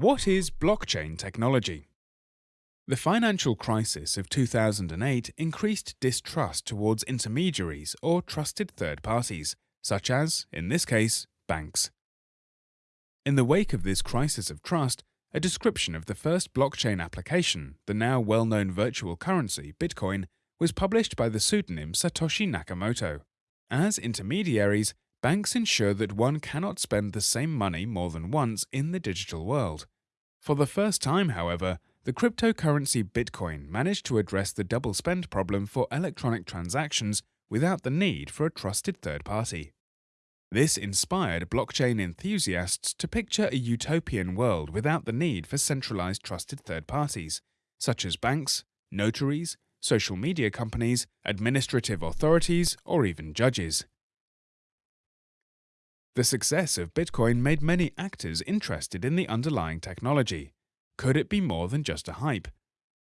What is blockchain technology? The financial crisis of 2008 increased distrust towards intermediaries or trusted third parties, such as, in this case, banks. In the wake of this crisis of trust, a description of the first blockchain application, the now well-known virtual currency, Bitcoin, was published by the pseudonym Satoshi Nakamoto. As intermediaries, banks ensure that one cannot spend the same money more than once in the digital world. For the first time, however, the cryptocurrency Bitcoin managed to address the double spend problem for electronic transactions without the need for a trusted third party. This inspired blockchain enthusiasts to picture a utopian world without the need for centralized trusted third parties, such as banks, notaries, social media companies, administrative authorities, or even judges. The success of Bitcoin made many actors interested in the underlying technology. Could it be more than just a hype?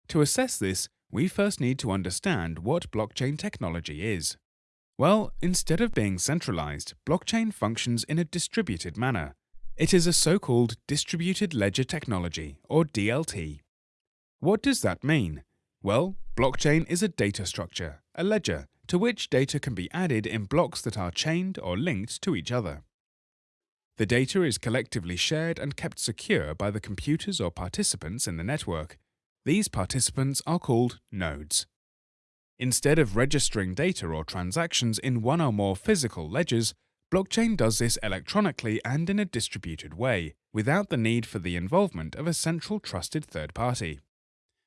To assess this, we first need to understand what blockchain technology is. Well, instead of being centralized, blockchain functions in a distributed manner. It is a so-called distributed ledger technology, or DLT. What does that mean? Well, blockchain is a data structure, a ledger, to which data can be added in blocks that are chained or linked to each other. The data is collectively shared and kept secure by the computers or participants in the network. These participants are called nodes. Instead of registering data or transactions in one or more physical ledgers, blockchain does this electronically and in a distributed way, without the need for the involvement of a central trusted third party.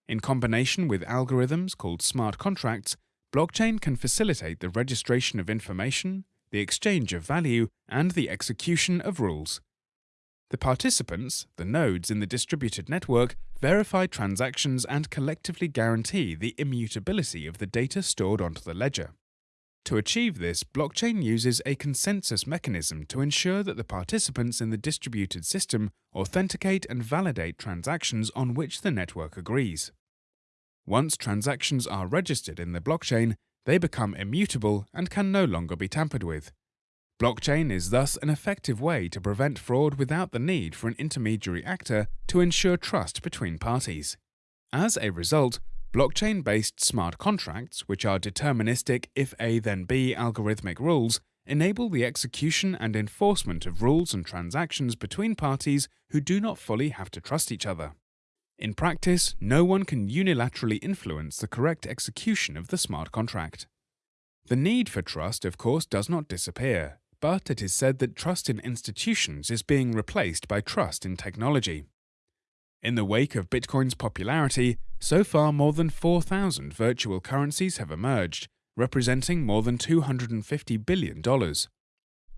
In combination with algorithms called smart contracts, blockchain can facilitate the registration of information, the exchange of value, and the execution of rules. The participants, the nodes in the distributed network, verify transactions and collectively guarantee the immutability of the data stored onto the ledger. To achieve this, blockchain uses a consensus mechanism to ensure that the participants in the distributed system authenticate and validate transactions on which the network agrees. Once transactions are registered in the blockchain, they become immutable and can no longer be tampered with. Blockchain is thus an effective way to prevent fraud without the need for an intermediary actor to ensure trust between parties. As a result, blockchain-based smart contracts, which are deterministic if A then B algorithmic rules, enable the execution and enforcement of rules and transactions between parties who do not fully have to trust each other. In practice, no one can unilaterally influence the correct execution of the smart contract. The need for trust, of course, does not disappear, but it is said that trust in institutions is being replaced by trust in technology. In the wake of Bitcoin's popularity, so far more than 4,000 virtual currencies have emerged, representing more than $250 billion.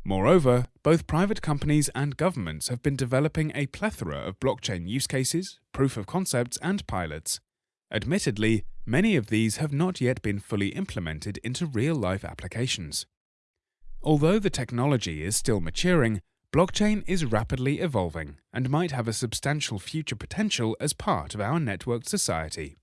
Moreover, both private companies and governments have been developing a plethora of blockchain use cases, proof of concepts, and pilots. Admittedly, many of these have not yet been fully implemented into real-life applications. Although the technology is still maturing, blockchain is rapidly evolving and might have a substantial future potential as part of our networked society.